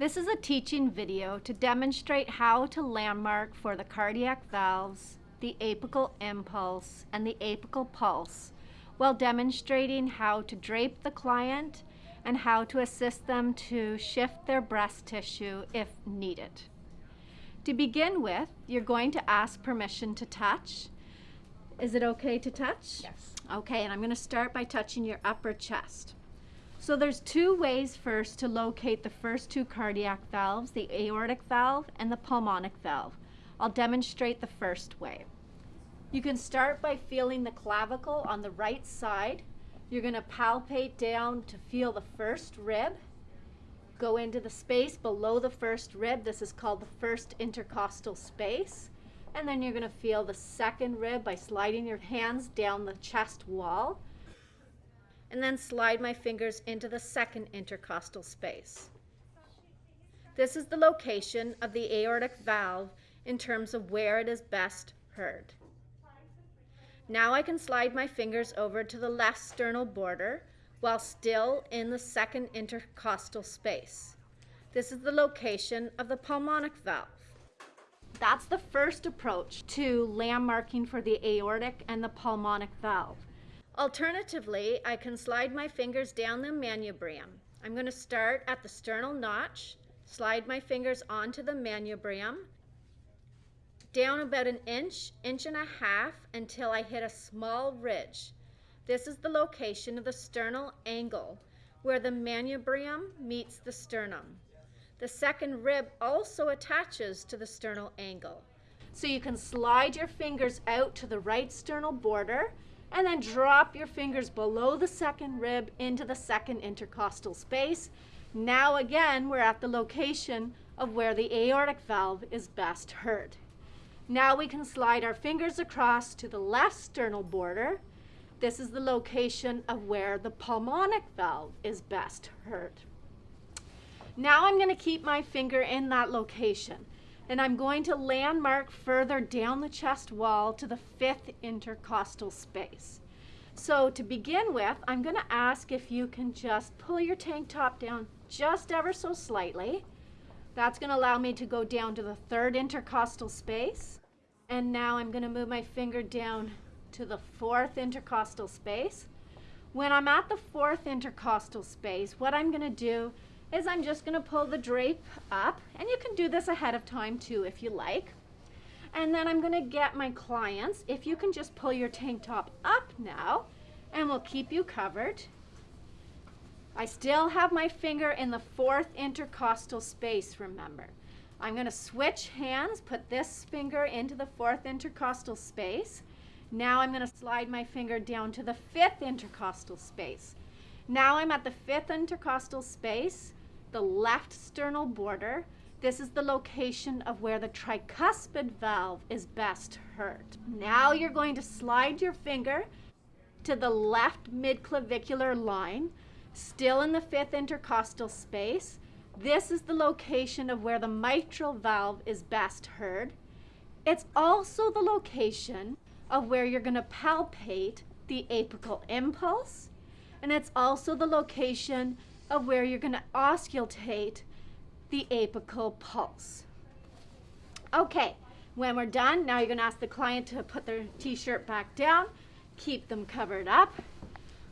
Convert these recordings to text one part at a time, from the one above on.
This is a teaching video to demonstrate how to landmark for the cardiac valves, the apical impulse, and the apical pulse while demonstrating how to drape the client and how to assist them to shift their breast tissue if needed. To begin with, you're going to ask permission to touch. Is it okay to touch? Yes. Okay, and I'm going to start by touching your upper chest. So there's two ways first to locate the first two cardiac valves, the aortic valve and the pulmonic valve. I'll demonstrate the first way. You can start by feeling the clavicle on the right side. You're going to palpate down to feel the first rib. Go into the space below the first rib. This is called the first intercostal space. And then you're going to feel the second rib by sliding your hands down the chest wall and then slide my fingers into the second intercostal space. This is the location of the aortic valve in terms of where it is best heard. Now I can slide my fingers over to the left sternal border while still in the second intercostal space. This is the location of the pulmonic valve. That's the first approach to landmarking for the aortic and the pulmonic valve. Alternatively, I can slide my fingers down the manubrium. I'm going to start at the sternal notch, slide my fingers onto the manubrium, down about an inch, inch and a half until I hit a small ridge. This is the location of the sternal angle where the manubrium meets the sternum. The second rib also attaches to the sternal angle. So you can slide your fingers out to the right sternal border and then drop your fingers below the second rib into the second intercostal space. Now again, we're at the location of where the aortic valve is best heard. Now we can slide our fingers across to the left sternal border. This is the location of where the pulmonic valve is best heard. Now I'm going to keep my finger in that location and I'm going to landmark further down the chest wall to the fifth intercostal space. So to begin with, I'm going to ask if you can just pull your tank top down just ever so slightly. That's going to allow me to go down to the third intercostal space. And now I'm going to move my finger down to the fourth intercostal space. When I'm at the fourth intercostal space, what I'm going to do is I'm just going to pull the drape up, and you can do this ahead of time too if you like. And then I'm going to get my clients, if you can just pull your tank top up now, and we'll keep you covered. I still have my finger in the fourth intercostal space, remember. I'm going to switch hands, put this finger into the fourth intercostal space. Now I'm going to slide my finger down to the fifth intercostal space. Now I'm at the fifth intercostal space the left sternal border. This is the location of where the tricuspid valve is best heard. Now you're going to slide your finger to the left midclavicular line, still in the fifth intercostal space. This is the location of where the mitral valve is best heard. It's also the location of where you're going to palpate the apical impulse, and it's also the location of where you're going to auscultate the apical pulse. Okay, when we're done, now you're going to ask the client to put their t-shirt back down, keep them covered up.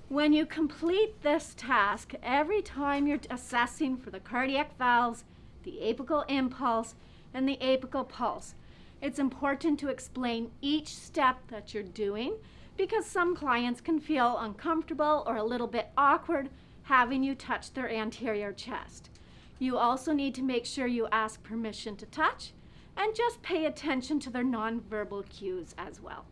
When you complete this task, every time you're assessing for the cardiac valves, the apical impulse, and the apical pulse, it's important to explain each step that you're doing because some clients can feel uncomfortable or a little bit awkward having you touch their anterior chest. You also need to make sure you ask permission to touch and just pay attention to their nonverbal cues as well.